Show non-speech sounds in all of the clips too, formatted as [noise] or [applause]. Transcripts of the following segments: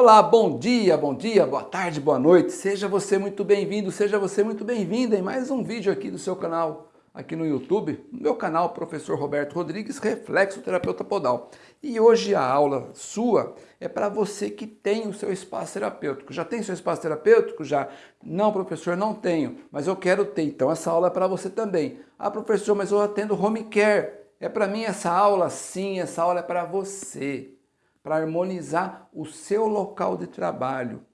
Olá, bom dia, bom dia, boa tarde, boa noite. Seja você muito bem-vindo, seja você muito bem-vinda em mais um vídeo aqui do seu canal, aqui no YouTube, no meu canal, Professor Roberto Rodrigues, Reflexo Terapeuta Podal. E hoje a aula sua é para você que tem o seu espaço terapêutico. Já tem seu espaço terapêutico? Já? Não, professor, não tenho, mas eu quero ter. Então essa aula é para você também. Ah, professor, mas eu atendo home care. É para mim essa aula? Sim, essa aula é para você para harmonizar o seu local de trabalho,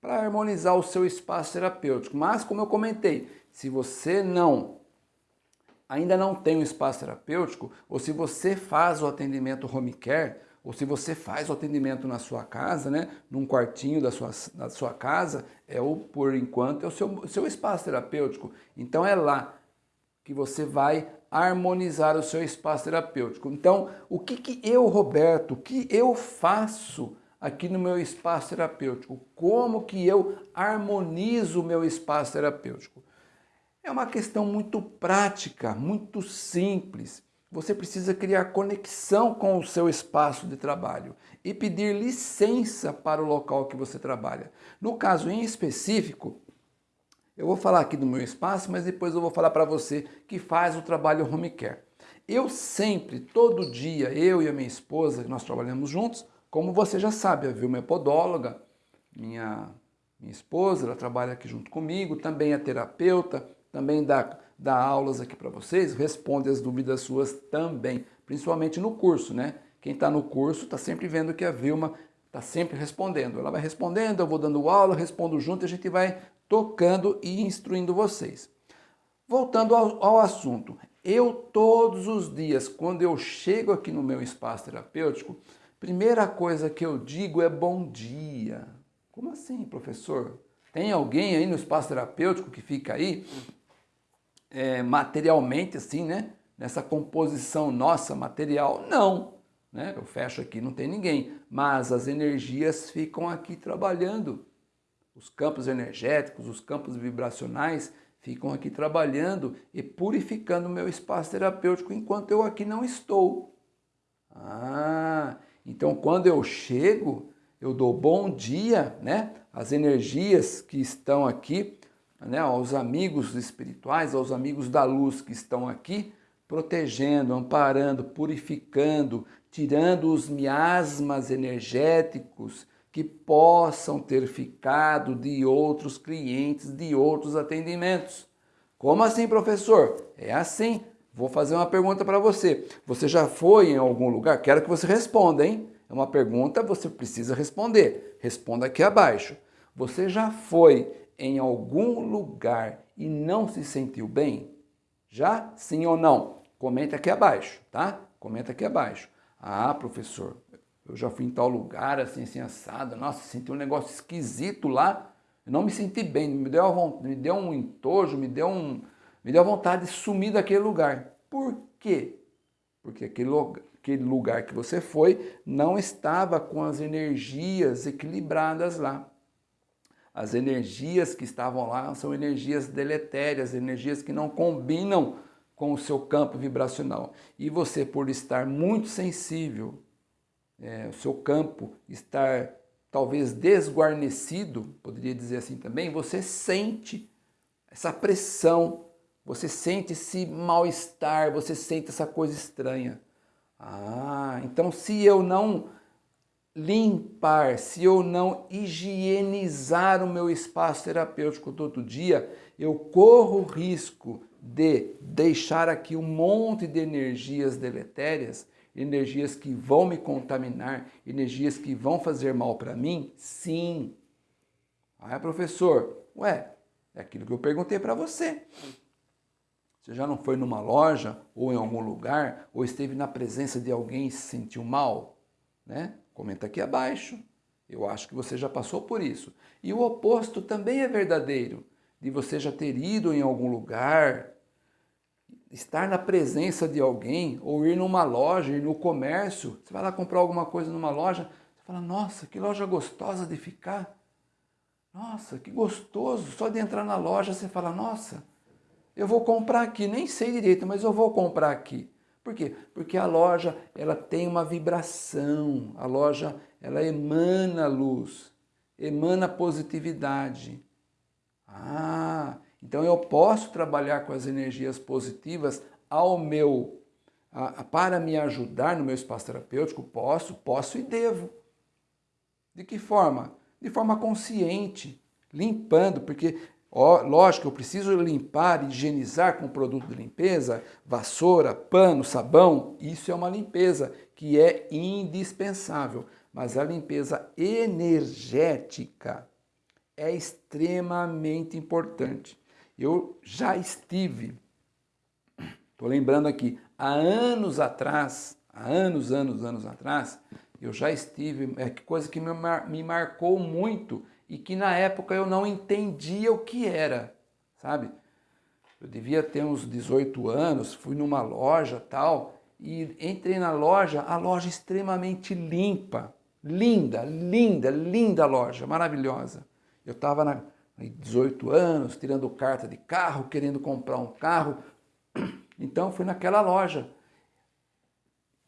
para harmonizar o seu espaço terapêutico. Mas, como eu comentei, se você não ainda não tem um espaço terapêutico, ou se você faz o atendimento home care, ou se você faz o atendimento na sua casa, né, num quartinho da sua, da sua casa, é o, por enquanto, é o seu, seu espaço terapêutico. Então é lá que você vai harmonizar o seu espaço terapêutico. Então, o que, que eu, Roberto, o que eu faço aqui no meu espaço terapêutico? Como que eu harmonizo o meu espaço terapêutico? É uma questão muito prática, muito simples. Você precisa criar conexão com o seu espaço de trabalho e pedir licença para o local que você trabalha. No caso em específico, eu vou falar aqui do meu espaço, mas depois eu vou falar para você que faz o trabalho home care. Eu sempre, todo dia, eu e a minha esposa, nós trabalhamos juntos, como você já sabe, a Vilma é podóloga, minha, minha esposa, ela trabalha aqui junto comigo, também é terapeuta, também dá, dá aulas aqui para vocês, responde as dúvidas suas também, principalmente no curso, né? Quem está no curso está sempre vendo que a Vilma está sempre respondendo. Ela vai respondendo, eu vou dando aula, respondo junto a gente vai tocando e instruindo vocês. Voltando ao, ao assunto, eu todos os dias, quando eu chego aqui no meu espaço terapêutico, primeira coisa que eu digo é bom dia. Como assim, professor? Tem alguém aí no espaço terapêutico que fica aí é, materialmente assim, né? Nessa composição nossa material? Não. Né? Eu fecho aqui, não tem ninguém. Mas as energias ficam aqui trabalhando. Os campos energéticos, os campos vibracionais ficam aqui trabalhando e purificando o meu espaço terapêutico enquanto eu aqui não estou. Ah, então quando eu chego, eu dou bom dia, né? As energias que estão aqui, né? aos amigos espirituais, aos amigos da luz que estão aqui, protegendo, amparando, purificando, tirando os miasmas energéticos que possam ter ficado de outros clientes, de outros atendimentos. Como assim, professor? É assim. Vou fazer uma pergunta para você. Você já foi em algum lugar? Quero que você responda, hein? É uma pergunta, você precisa responder. Responda aqui abaixo. Você já foi em algum lugar e não se sentiu bem? Já? Sim ou não? Comenta aqui abaixo, tá? Comenta aqui abaixo. Ah, professor, eu já fui em tal lugar, assim, assim, assado. Nossa, senti um negócio esquisito lá. Eu não me senti bem, me deu, me deu um entojo, me deu, um, me deu vontade de sumir daquele lugar. Por quê? Porque aquele, aquele lugar que você foi não estava com as energias equilibradas lá. As energias que estavam lá são energias deletérias, energias que não combinam com o seu campo vibracional. E você, por estar muito sensível é, o seu campo estar talvez desguarnecido, poderia dizer assim também, você sente essa pressão, você sente esse mal-estar, você sente essa coisa estranha. Ah, então se eu não limpar, se eu não higienizar o meu espaço terapêutico todo dia, eu corro o risco de deixar aqui um monte de energias deletérias energias que vão me contaminar, energias que vão fazer mal para mim? Sim. Ah, professor, ué, é aquilo que eu perguntei para você. Você já não foi numa loja ou em algum lugar ou esteve na presença de alguém e se sentiu mal? Né? Comenta aqui abaixo. Eu acho que você já passou por isso. E o oposto também é verdadeiro, de você já ter ido em algum lugar, estar na presença de alguém, ou ir numa loja, ir no comércio, você vai lá comprar alguma coisa numa loja, você fala, nossa, que loja gostosa de ficar. Nossa, que gostoso, só de entrar na loja você fala, nossa, eu vou comprar aqui, nem sei direito, mas eu vou comprar aqui. Por quê? Porque a loja ela tem uma vibração, a loja ela emana luz, emana positividade. Ah, então eu posso trabalhar com as energias positivas ao meu, a, para me ajudar no meu espaço terapêutico? Posso, posso e devo. De que forma? De forma consciente, limpando, porque Ó, lógico, eu preciso limpar, higienizar com produto de limpeza, vassoura, pano, sabão, isso é uma limpeza que é indispensável. Mas a limpeza energética é extremamente importante. Eu já estive, estou lembrando aqui, há anos atrás, há anos, anos, anos atrás, eu já estive, é coisa que me, mar, me marcou muito e que na época eu não entendia o que era, sabe? Eu devia ter uns 18 anos, fui numa loja tal, e entrei na loja, a loja extremamente limpa, linda, linda, linda loja, maravilhosa. Eu estava na 18 anos, tirando carta de carro, querendo comprar um carro, [clears throat] então fui naquela loja.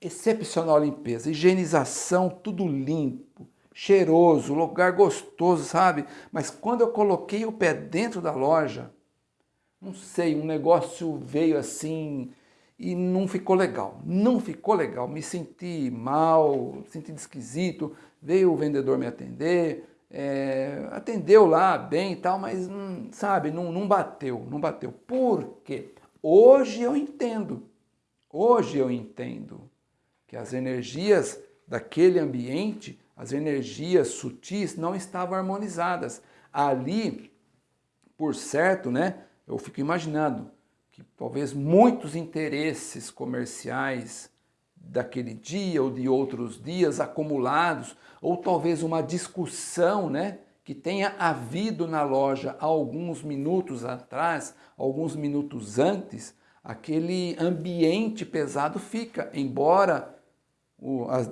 Excepcional limpeza, higienização, tudo limpo, cheiroso, lugar gostoso, sabe? Mas quando eu coloquei o pé dentro da loja, não sei, um negócio veio assim e não ficou legal. Não ficou legal, me senti mal, senti esquisito. Veio o vendedor me atender, é, atendeu lá bem e tal, mas hum, sabe, não, não bateu, não bateu. Por quê? Hoje eu entendo, hoje eu entendo que as energias daquele ambiente as energias sutis não estavam harmonizadas. Ali, por certo, né, eu fico imaginando que talvez muitos interesses comerciais daquele dia ou de outros dias acumulados, ou talvez uma discussão, né, que tenha havido na loja alguns minutos atrás, alguns minutos antes, aquele ambiente pesado fica, embora o, as,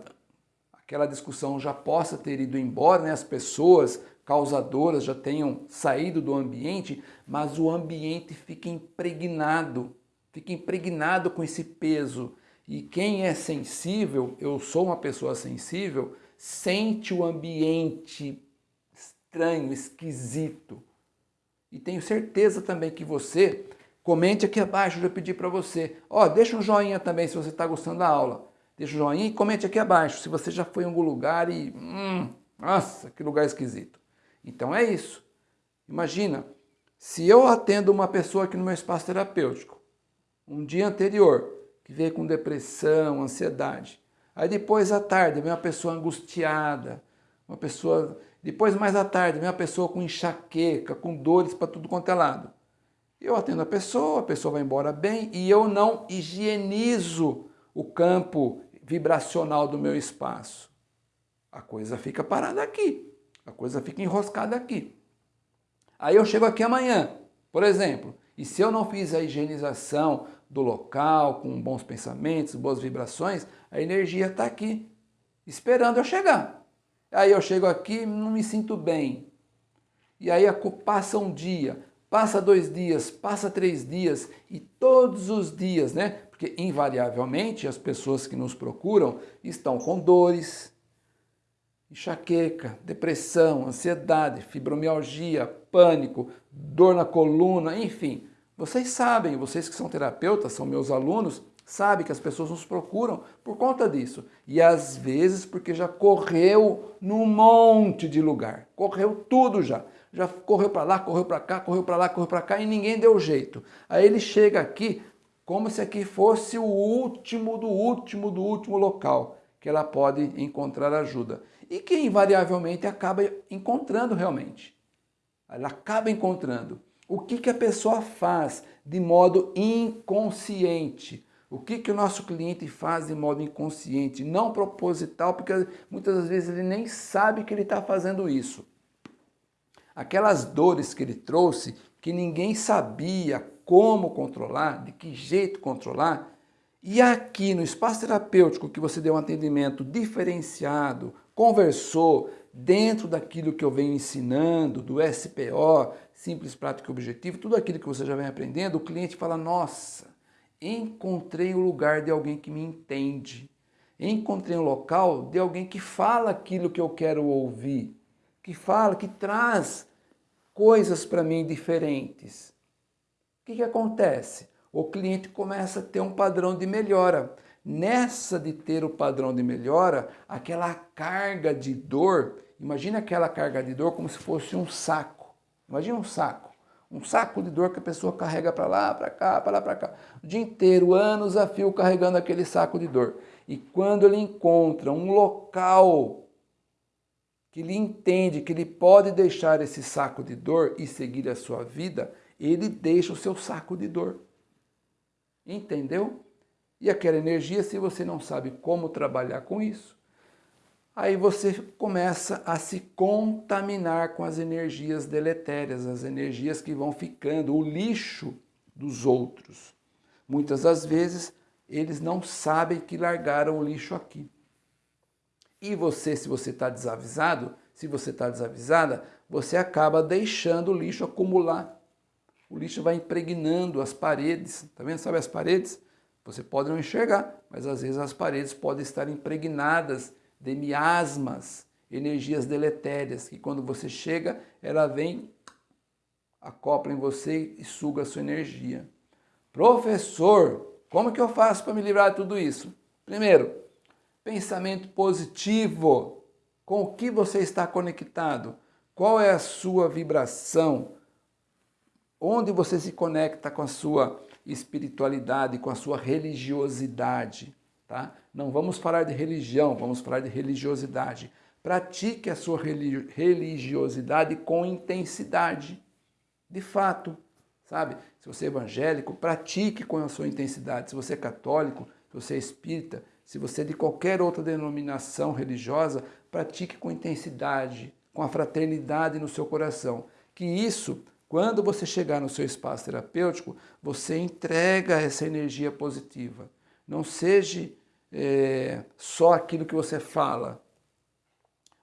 aquela discussão já possa ter ido embora, né? as pessoas causadoras já tenham saído do ambiente, mas o ambiente fica impregnado, fica impregnado com esse peso. E quem é sensível, eu sou uma pessoa sensível, sente o ambiente estranho, esquisito. E tenho certeza também que você, comente aqui abaixo, eu já pedi para você, ó, deixa um joinha também se você está gostando da aula. Deixa o joinha e comente aqui abaixo se você já foi em algum lugar e... Hum, nossa, que lugar esquisito. Então é isso. Imagina, se eu atendo uma pessoa aqui no meu espaço terapêutico, um dia anterior, que veio com depressão, ansiedade, aí depois à tarde vem uma pessoa angustiada, uma pessoa... Depois mais à tarde vem uma pessoa com enxaqueca, com dores para tudo quanto é lado. Eu atendo a pessoa, a pessoa vai embora bem e eu não higienizo o campo vibracional do meu espaço. A coisa fica parada aqui, a coisa fica enroscada aqui. Aí eu chego aqui amanhã, por exemplo, e se eu não fiz a higienização do local, com bons pensamentos, boas vibrações, a energia está aqui, esperando eu chegar. Aí eu chego aqui não me sinto bem. E aí passa um dia, passa dois dias, passa três dias, e todos os dias, né? Porque, invariavelmente, as pessoas que nos procuram estão com dores, enxaqueca, depressão, ansiedade, fibromialgia, pânico, dor na coluna, enfim. Vocês sabem, vocês que são terapeutas, são meus alunos, sabem que as pessoas nos procuram por conta disso. E às vezes porque já correu num monte de lugar, correu tudo já. Já correu para lá, correu para cá, correu para lá, correu para cá e ninguém deu jeito. Aí ele chega aqui, como se aqui fosse o último do último do último local que ela pode encontrar ajuda. E que invariavelmente acaba encontrando realmente. Ela acaba encontrando. O que, que a pessoa faz de modo inconsciente? O que, que o nosso cliente faz de modo inconsciente? Não proposital, porque muitas vezes ele nem sabe que ele está fazendo isso. Aquelas dores que ele trouxe, que ninguém sabia como controlar, de que jeito controlar. E aqui no espaço terapêutico que você deu um atendimento diferenciado, conversou dentro daquilo que eu venho ensinando, do SPO, Simples, Prático e Objetivo, tudo aquilo que você já vem aprendendo, o cliente fala, nossa, encontrei o lugar de alguém que me entende, Encontrei um local de alguém que fala aquilo que eu quero ouvir, que fala, que traz coisas para mim diferentes. O que, que acontece? O cliente começa a ter um padrão de melhora. Nessa de ter o padrão de melhora, aquela carga de dor, imagina aquela carga de dor como se fosse um saco. Imagina um saco. Um saco de dor que a pessoa carrega para lá, para cá, para lá, para cá. O dia inteiro, anos a fio, carregando aquele saco de dor. E quando ele encontra um local que ele entende que ele pode deixar esse saco de dor e seguir a sua vida, ele deixa o seu saco de dor. Entendeu? E aquela energia, se você não sabe como trabalhar com isso, aí você começa a se contaminar com as energias deletérias, as energias que vão ficando, o lixo dos outros. Muitas das vezes, eles não sabem que largaram o lixo aqui. E você, se você está desavisado, se você está desavisada, você acaba deixando o lixo acumular. O lixo vai impregnando as paredes, tá vendo? Sabe as paredes? Você pode não enxergar, mas às vezes as paredes podem estar impregnadas de miasmas, energias deletérias, que quando você chega, ela vem, acopla em você e suga a sua energia. Professor, como que eu faço para me livrar de tudo isso? Primeiro, pensamento positivo. Com o que você está conectado? Qual é a sua vibração? Onde você se conecta com a sua espiritualidade, com a sua religiosidade, tá? Não vamos falar de religião, vamos falar de religiosidade. Pratique a sua religiosidade com intensidade. De fato, sabe? Se você é evangélico, pratique com a sua intensidade. Se você é católico, se você é espírita, se você é de qualquer outra denominação religiosa, pratique com intensidade, com a fraternidade no seu coração. Que isso quando você chegar no seu espaço terapêutico, você entrega essa energia positiva. Não seja é, só aquilo que você fala.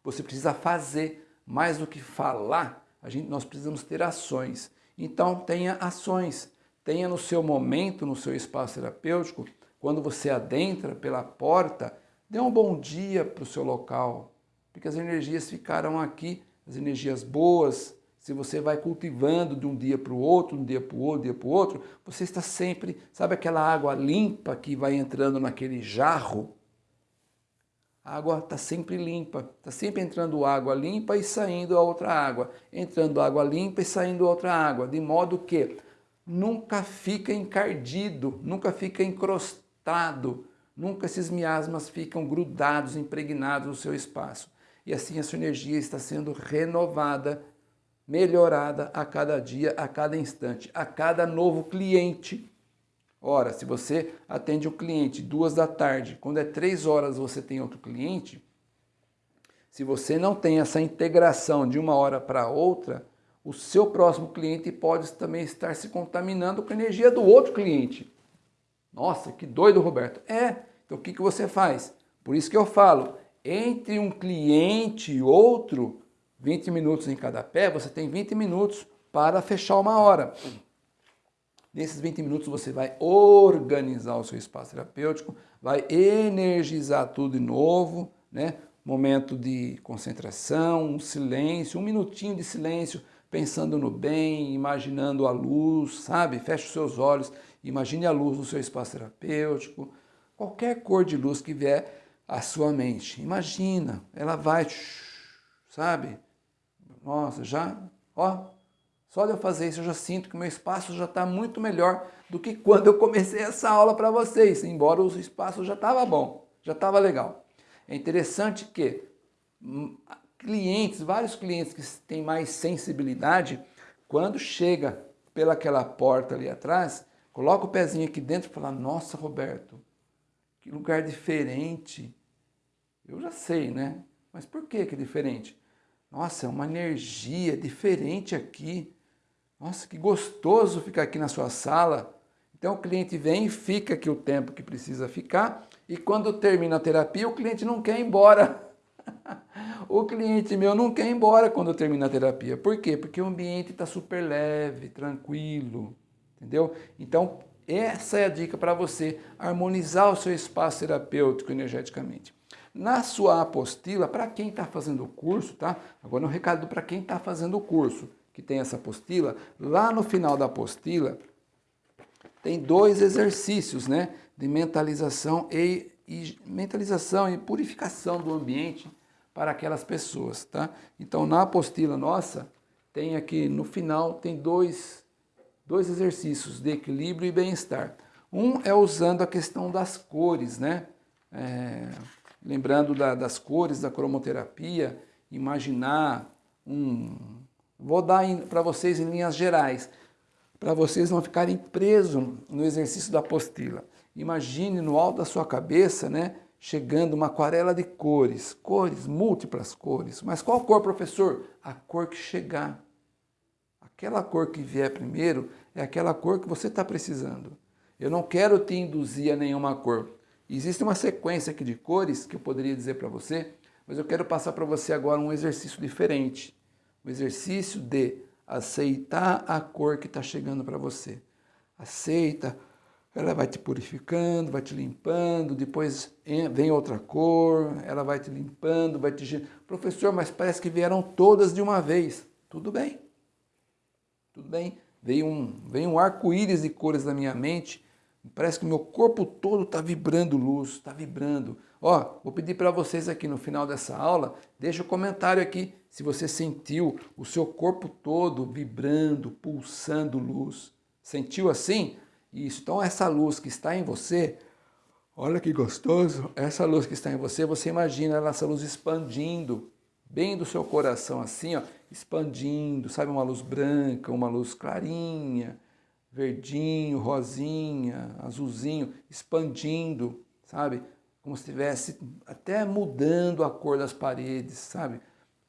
Você precisa fazer. Mais do que falar, a gente, nós precisamos ter ações. Então tenha ações. Tenha no seu momento, no seu espaço terapêutico, quando você adentra pela porta, dê um bom dia para o seu local. Porque as energias ficaram aqui, as energias boas, se você vai cultivando de um dia para o outro, um dia para o outro, um dia para o outro, você está sempre, sabe aquela água limpa que vai entrando naquele jarro? A água está sempre limpa, está sempre entrando água limpa e saindo a outra água, entrando água limpa e saindo outra água, de modo que nunca fica encardido, nunca fica encrostado, nunca esses miasmas ficam grudados, impregnados no seu espaço. E assim a sua energia está sendo renovada melhorada a cada dia, a cada instante, a cada novo cliente. Ora, se você atende o cliente duas da tarde, quando é três horas você tem outro cliente, se você não tem essa integração de uma hora para outra, o seu próximo cliente pode também estar se contaminando com a energia do outro cliente. Nossa, que doido, Roberto. É, então o que, que você faz? Por isso que eu falo, entre um cliente e outro, 20 minutos em cada pé, você tem 20 minutos para fechar uma hora. Nesses 20 minutos você vai organizar o seu espaço terapêutico, vai energizar tudo de novo, né? Momento de concentração, um silêncio, um minutinho de silêncio, pensando no bem, imaginando a luz, sabe? Feche os seus olhos, imagine a luz no seu espaço terapêutico. Qualquer cor de luz que vier à sua mente, imagina, ela vai, sabe? Nossa, já, ó, só de eu fazer isso eu já sinto que meu espaço já está muito melhor do que quando eu comecei essa aula para vocês, embora o espaço já estava bom, já estava legal. É interessante que hum, clientes, vários clientes que têm mais sensibilidade, quando chega pelaquela porta ali atrás, coloca o pezinho aqui dentro e fala, nossa Roberto, que lugar diferente. Eu já sei, né? Mas por que que é diferente? Nossa, é uma energia diferente aqui. Nossa, que gostoso ficar aqui na sua sala. Então o cliente vem fica aqui o tempo que precisa ficar e quando termina a terapia o cliente não quer ir embora. [laughs] o cliente meu não quer ir embora quando termina a terapia. Por quê? Porque o ambiente está super leve, tranquilo, entendeu? Então essa é a dica para você harmonizar o seu espaço terapêutico energeticamente. Na sua apostila, para quem está fazendo o curso, tá? Agora um recado para quem está fazendo o curso, que tem essa apostila, lá no final da apostila tem dois exercícios, né? De mentalização e, e mentalização e purificação do ambiente para aquelas pessoas, tá? Então na apostila nossa tem aqui no final tem dois dois exercícios de equilíbrio e bem-estar. Um é usando a questão das cores, né? É, lembrando da, das cores da cromoterapia, imaginar um... Vou dar para vocês em linhas gerais, para vocês não ficarem presos no exercício da apostila. Imagine no alto da sua cabeça, né, chegando uma aquarela de cores, cores, múltiplas cores. Mas qual cor, professor? A cor que chegar. Aquela cor que vier primeiro é aquela cor que você está precisando. Eu não quero te induzir a nenhuma cor. Existe uma sequência aqui de cores que eu poderia dizer para você, mas eu quero passar para você agora um exercício diferente. Um exercício de aceitar a cor que está chegando para você. Aceita, ela vai te purificando, vai te limpando, depois vem outra cor, ela vai te limpando, vai te... Professor, mas parece que vieram todas de uma vez. Tudo bem, tudo bem. Veio um, veio um arco-íris de cores na minha mente, Parece que o meu corpo todo está vibrando luz, está vibrando. Ó, vou pedir para vocês aqui no final dessa aula, deixa o um comentário aqui se você sentiu o seu corpo todo vibrando, pulsando luz. Sentiu assim? Isso. Então essa luz que está em você, olha que gostoso, essa luz que está em você, você imagina essa luz expandindo, bem do seu coração assim, ó, expandindo, sabe, uma luz branca, uma luz clarinha, verdinho, rosinha, azulzinho, expandindo, sabe? Como se estivesse até mudando a cor das paredes, sabe?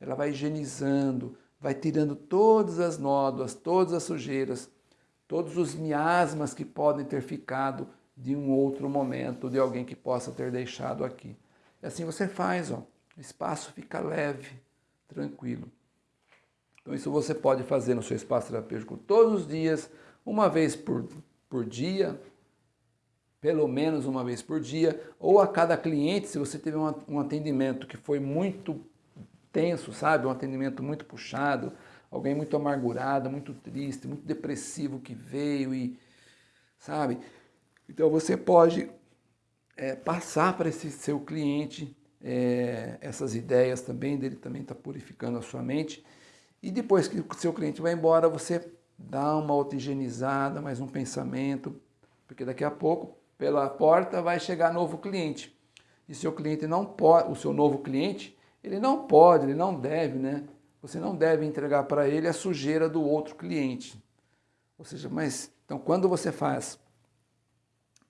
Ela vai higienizando, vai tirando todas as nódoas, todas as sujeiras, todos os miasmas que podem ter ficado de um outro momento, de alguém que possa ter deixado aqui. E assim você faz, ó. o espaço fica leve, tranquilo. Então isso você pode fazer no seu espaço terapêutico todos os dias, uma vez por, por dia, pelo menos uma vez por dia, ou a cada cliente, se você teve um, atendimento que foi muito tenso, sabe? Um atendimento muito puxado, alguém muito amargurado, muito triste, muito depressivo que veio e, sabe? Então você pode é, passar para esse seu cliente é, essas ideias também, dele também está purificando a sua mente. E depois que o seu cliente vai embora, você dá uma oxigenizada, mais um pensamento, porque daqui a pouco, pela porta, vai chegar novo cliente. E seu cliente não pode, o seu novo cliente, ele não pode, ele não deve, né? Você não deve entregar para ele a sujeira do outro cliente. Ou seja, mas então quando você faz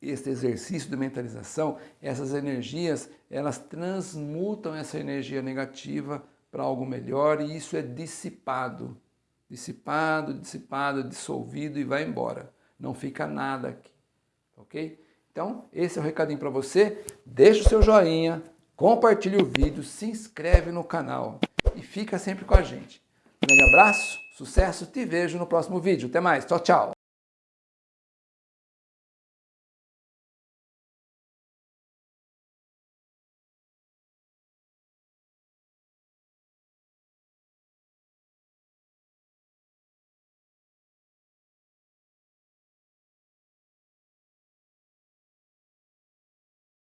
este exercício de mentalização, essas energias, elas transmutam essa energia negativa para algo melhor e isso é dissipado dissipado, dissipado, dissolvido e vai embora. Não fica nada aqui, ok? Então, esse é o recadinho para você. Deixa o seu joinha, compartilhe o vídeo, se inscreve no canal e fica sempre com a gente. Um grande abraço, sucesso, te vejo no próximo vídeo. Até mais, tchau, tchau!